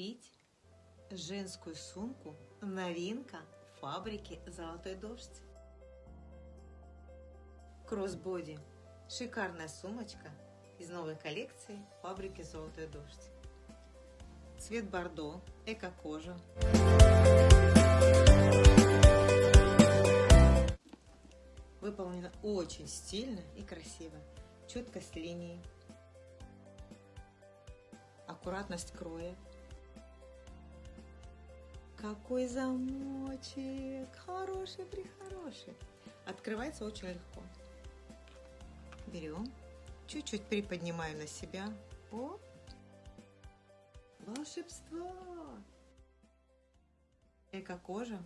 купить женскую сумку новинка фабрики «Золотой дождь». Кроссбоди – шикарная сумочка из новой коллекции фабрики «Золотой дождь». Цвет бордо, эко-кожа. Выполнена очень стильно и красиво. Четкость линии, аккуратность кроя. Какой замочек! Хороший, прихороший. Открывается очень легко. Берем, чуть-чуть приподнимаем на себя. О, волшебство! Эко-кожа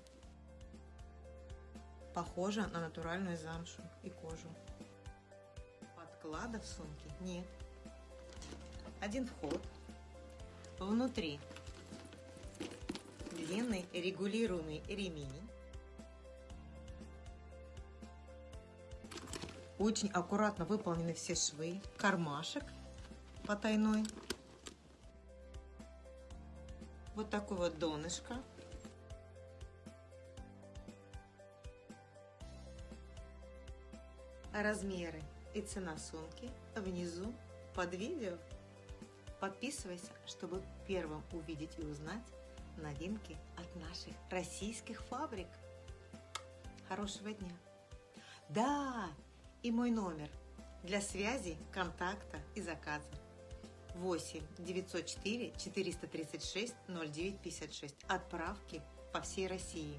похожа на натуральную замшу и кожу. Подклада в сумке нет. Один вход. Внутри длинный регулируемый ремень. Очень аккуратно выполнены все швы. Кармашек потайной. Вот такой вот донышко. Размеры и цена сумки внизу под видео. Подписывайся, чтобы первым увидеть и узнать новинки от наших российских фабрик. Хорошего дня! Да, и мой номер для связи, контакта и заказа. 8 904 436 0956. Отправки по всей России.